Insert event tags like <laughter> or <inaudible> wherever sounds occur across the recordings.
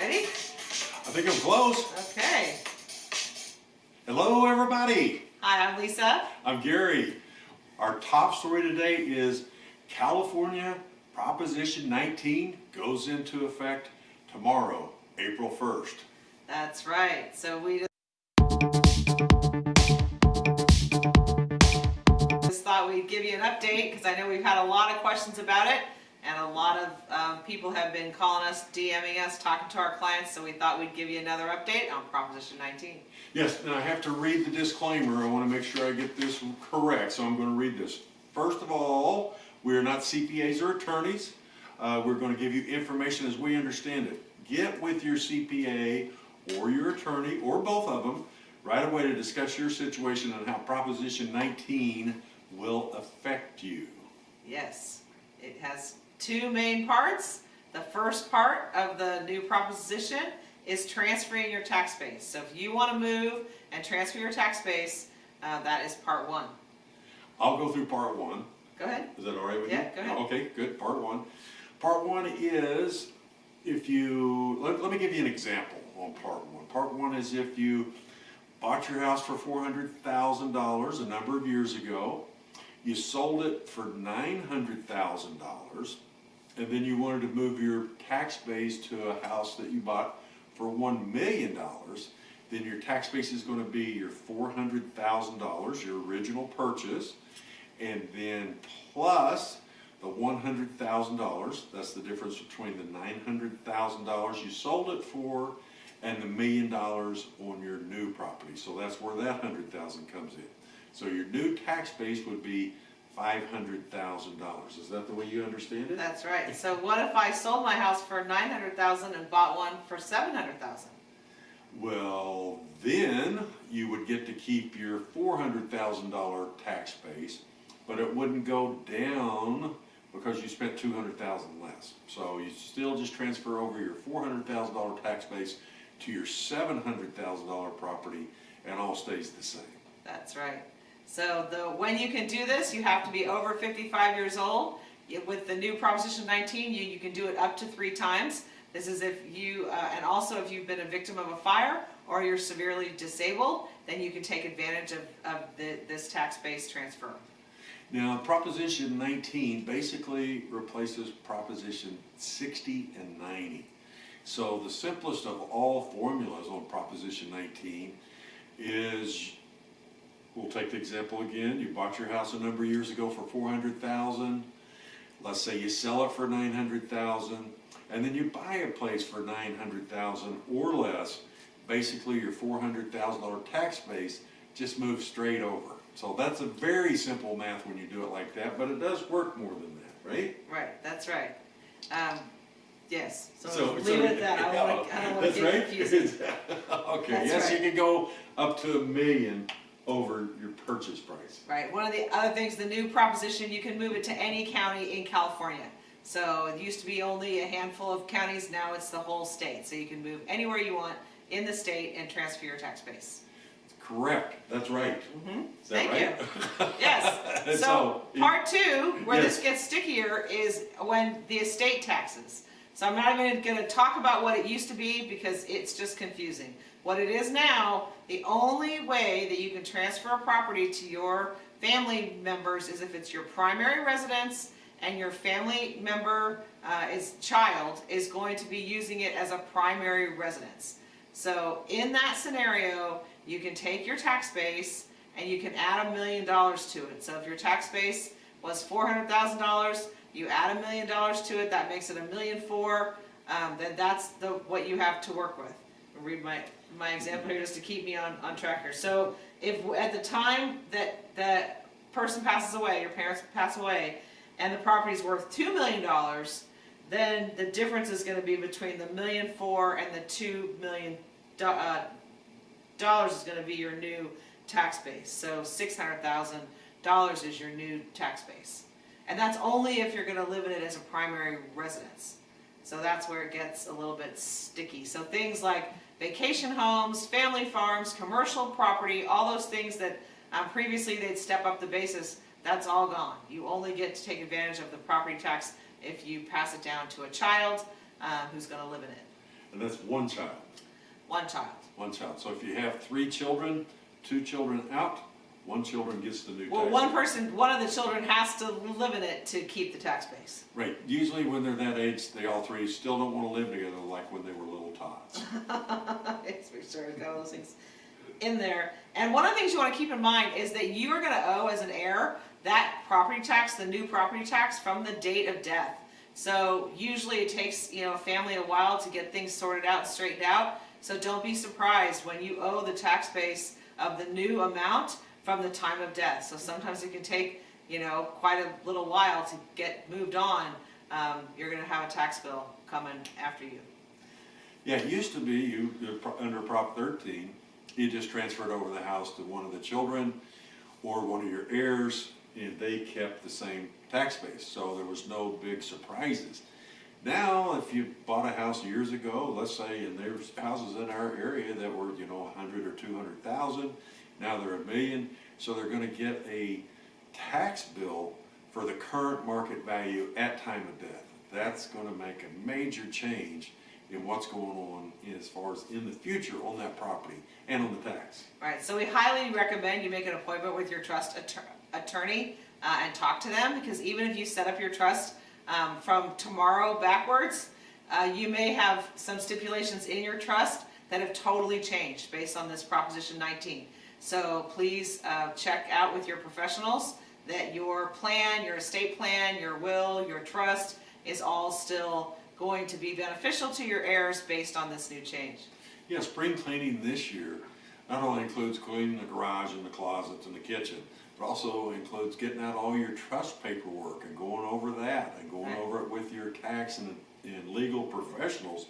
Ready? I think I'm close. Okay. Hello, everybody. Hi, I'm Lisa. I'm Gary. Our top story today is California Proposition 19 goes into effect tomorrow, April 1st. That's right. So we just thought we'd give you an update because I know we've had a lot of questions about it and a lot of um, people have been calling us, DMing us, talking to our clients, so we thought we'd give you another update on Proposition 19. Yes, and I have to read the disclaimer. I want to make sure I get this correct, so I'm going to read this. First of all, we are not CPAs or attorneys. Uh, we're going to give you information as we understand it. Get with your CPA or your attorney, or both of them, right away to discuss your situation and how Proposition 19 will affect you. Yes, it has two main parts. The first part of the new proposition is transferring your tax base. So if you want to move and transfer your tax base, uh, that is part one. I'll go through part one. Go ahead. Is that all right with you? Yeah, go ahead. Okay, good, part one. Part one is if you, let, let me give you an example on part one. Part one is if you bought your house for four hundred thousand dollars a number of years ago, you sold it for nine hundred thousand dollars, and then you wanted to move your tax base to a house that you bought for one million dollars, then your tax base is gonna be your four hundred thousand dollars, your original purchase, and then plus the one hundred thousand dollars, that's the difference between the nine hundred thousand dollars you sold it for and the million dollars on your new property. So that's where that hundred thousand comes in. So your new tax base would be five hundred thousand dollars. Is that the way you understand it? That's right. So what if I sold my house for 900,000 and bought one for 700,000? Well, then you would get to keep your four hundred thousand dollar tax base, but it wouldn't go down because you spent two hundred thousand less. So you still just transfer over your four hundred thousand dollar tax base to your seven hundred thousand dollar property and all stays the same. That's right. So the, when you can do this, you have to be over 55 years old. With the new Proposition 19, you, you can do it up to three times. This is if you, uh, and also if you've been a victim of a fire or you're severely disabled, then you can take advantage of, of the, this tax-based transfer. Now, Proposition 19 basically replaces Proposition 60 and 90. So the simplest of all formulas on Proposition 19 is, we'll take the example again, you bought your house a number of years ago for 400,000. Let's say you sell it for 900,000 and then you buy a place for 900,000 or less. Basically, your $400,000 tax base just moves straight over. So that's a very simple math when you do it like that, but it does work more than that, right? Right, that's right. Um, yes, so So- leave so- it at that. I don't want to, I don't want to <laughs> That's get right? confusing. <laughs> Okay, That's yes, you can go up to a million over your purchase price. Right, one of the other things, the new proposition, you can move it to any county in California. So it used to be only a handful of counties, now it's the whole state. So you can move anywhere you want in the state and transfer your tax base. Correct, that's right. Mhm. Is that Thank right? you. <laughs> Yes, so so, part two, where this gets stickier, is when the estate taxes. So I'm not even gonna talk about what it used to be because it's just confusing. What it is now, the only way that you can transfer a property to your family members is if it's your primary residence and your family member uh, is child is going to be using it as a primary residence. So in that scenario, you can take your tax base and you can add a million dollars to it. So if your tax base was four hundred thousand dollars, you add a million dollars to it, that makes it a million four, um, then that's the, what you have to work with. Read my, my example here just to keep me on, on track here. So if, at the time that, that person passes away, your parents pass away, and the property is worth two million dollars, then the difference is gonna be between the million four and the two million do- uh, dollars is gonna be your new tax base. So six hundred thousand dollars is your new tax base. And that's only if you're gonna live in it as a primary residence. So that's where it gets a little bit sticky. So things like vacation homes, family farms, commercial property, all those things that um, previously they'd step up the basis, that's all gone. You only get to take advantage of the property tax if you pass it down to a child uh, who's gonna live in it. And that's one child, one child. one child. So if you have three children, two children out, one children gets the new tax. Well, one person, one of the children has to live in it to keep the tax base. Right, usually when they're that age, they all three still don't wanna live together like when they were little tots. <laughs> Yes, we sure got all those things in there. And one of the things you wanna keep in mind is that you are gonna owe as an heir that property tax, the new property tax from the date of death. So usually it takes, you know, a family a while to get things sorted out and straightened out. So don't be surprised when you owe the tax base of the new amount from the time of death. So sometimes it can take, you know, quite a little while to get moved on. Um, you're gonna have a tax bill coming after you. Yeah, it used to be, you, under Prop thirteen, you just transferred over the house to one of the children or one of your heirs, and they kept the same tax base, so there was no big surprises. Now, if you bought a house years ago, let's say, and there's houses in our area that were, you know, hundred or two hundred thousand, now they're a million, so they're gonna get a tax bill for the current market value at time of death. That's gonna make a major change in what's going on as far as in the future on that property and on the tax. Right, so we highly recommend you make an appointment with your trust attorney uh, and talk to them, because even if you set up your trust um, from tomorrow backwards, uh, you may have some stipulations in your trust that have totally changed based on this Proposition 19. So please uh, check out with your professionals that your plan, your estate plan, your will, your trust is all still going to be beneficial to your heirs based on this new change. Yeah, spring cleaning this year not only includes cleaning the garage and the closets and the kitchen, but also includes getting out all your trust paperwork and going over that and going Right. over it with your tax and, and legal professionals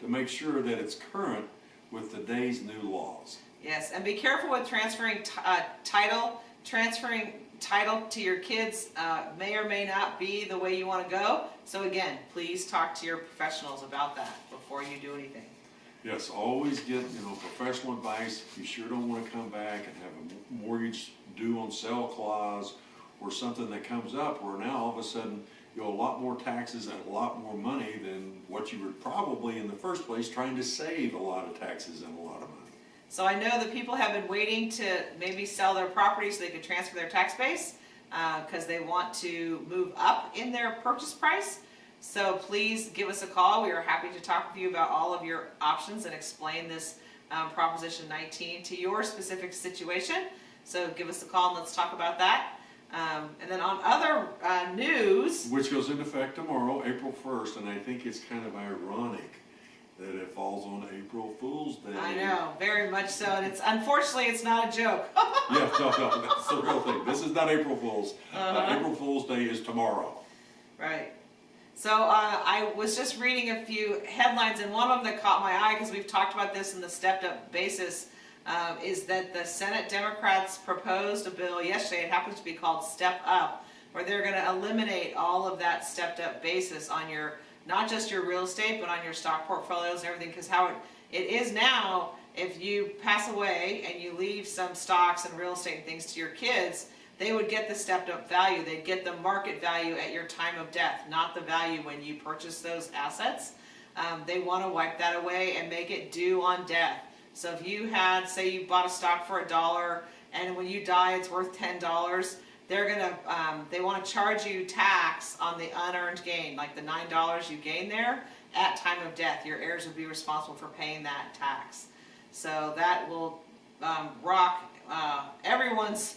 to make sure that it's current with today's new laws. Yes, and be careful with transferring uh, title. Transferring title to your kids uh, may or may not be the way you want to go. So again, please talk to your professionals about that before you do anything. Yes, always get, you know, professional advice. You sure don't wanna come back and have a mortgage due on sale clause or something that comes up where now all of a sudden you owe a lot more taxes and a lot more money than what you were probably in the first place trying to save a lot of taxes and a lot of money. So I know that people have been waiting to maybe sell their property so they could transfer their tax base because they want to move up in their purchase price. So please give us a call. We are happy to talk with you about all of your options and explain this um, Proposition 19 to your specific situation. So give us a call and let's talk about that. Um, and then on other uh, news, Which goes into effect tomorrow, April first, and I think it's kind of ironic that it falls on April Fool's Day. I know very much so, and it's unfortunately it's not a joke. <laughs> Yeah, no, no, that's the real thing. This is not April Fool's. Uh, Uh-huh. April Fool's Day is tomorrow. Right. So uh, I was just reading a few headlines, and one of them that caught my eye because we've talked about this in the stepped-up basis um, is that the Senate Democrats proposed a bill yesterday. It happens to be called Step Up, where they're going to eliminate all of that stepped-up basis on your not just your real estate, but on your stock portfolios and everything. Because how it, it is now, if you pass away and you leave some stocks and real estate and things to your kids, they would get the stepped up value. They'd get the market value at your time of death, not the value when you purchase those assets. Um, they want to wipe that away and make it due on death. So if you had, say you bought a stock for a dollar and when you die it's worth ten dollars, they're gonna, um, they want to charge you tax on the unearned gain, like the nine dollars you gain there at time of death. Your heirs would be responsible for paying that tax. So that will um, rock uh, everyone's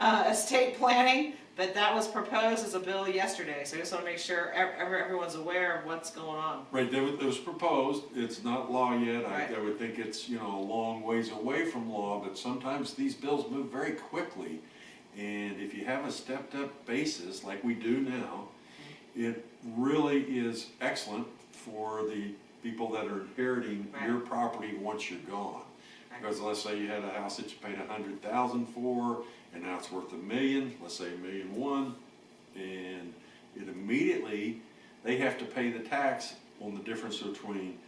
uh, estate planning, but that was proposed as a bill yesterday, so I just wanna make sure ev- ev- everyone's aware of what's going on. Right, that was, was proposed, it's not law yet, I, I would think it's, you know, a long ways away from law, but sometimes these bills move very quickly. And if you have a stepped up basis like we do now, it really is excellent for the people that are inheriting your property once you're gone. Right. Because let's say you had a house that you paid a hundred thousand for, and now it's worth a million, let's say a million one, and it immediately, they have to pay the tax on the difference between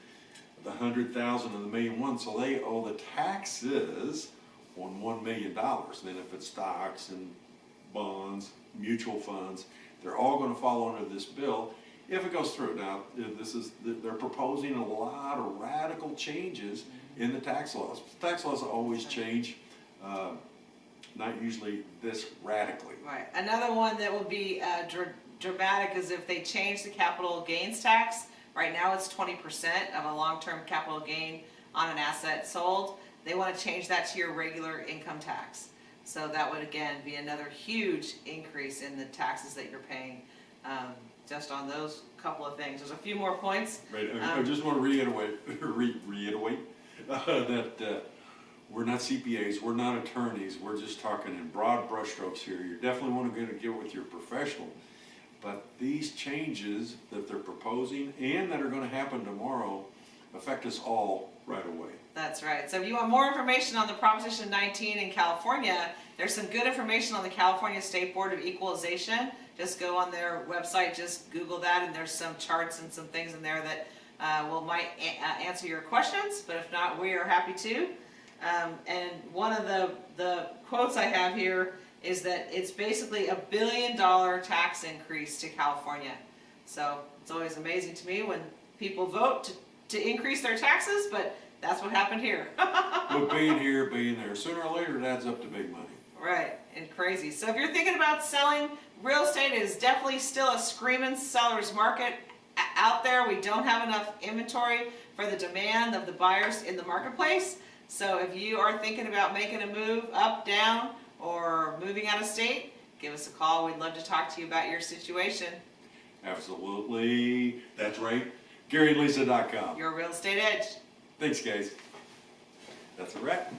the hundred thousand and the million one, so they owe the taxes on one million dollars. Then if it's stocks and bonds, mutual funds, they're all gonna fall under this bill, if it goes through. Now, this is, they're proposing a lot of radical changes in the tax laws. Tax laws always change, uh, not usually this radically. Right, another one that will be uh, dr- dramatic is if they change the capital gains tax. Right now, it's twenty percent of a long-term capital gain on an asset sold. They wanna change that to your regular income tax. So that would again be another huge increase in the taxes that you're paying, um, just on those couple of things. There's a few more points. Right, I, I Um, just wanna reiterate, <laughs> re- reiterate, uh, <laughs> that, uh, we're not CPAs, we're not attorneys, we're just talking in broad brushstrokes here. You definitely go to get with your professional. But these changes that they're proposing and that are gonna happen tomorrow affect us all right away. That's right. So if you want more information on the Proposition 19 in California, there's some good information on the California State Board of Equalization. Just go on their website, just Google that, and there's some charts and some things in there that uh, will might uh, answer your questions. But if not, we are happy to. Um, and one of the the quotes I have here is that it's basically a billion dollar tax increase to California. So it's always amazing to me when people vote to, to increase their taxes, but that's what happened here. <laughs> But being here, being there, sooner or later it adds up to big money. Right, and crazy. So if you're thinking about selling, real estate is definitely still a screaming seller's market out there. We don't have enough inventory for the demand of the buyers in the marketplace. So if you are thinking about making a move up, down, or moving out of state, give us a call. We'd love to talk to you about your situation. Absolutely, that's right, GaryandLisa.com. Your real estate edge. Thanks, guys. That's a wrap.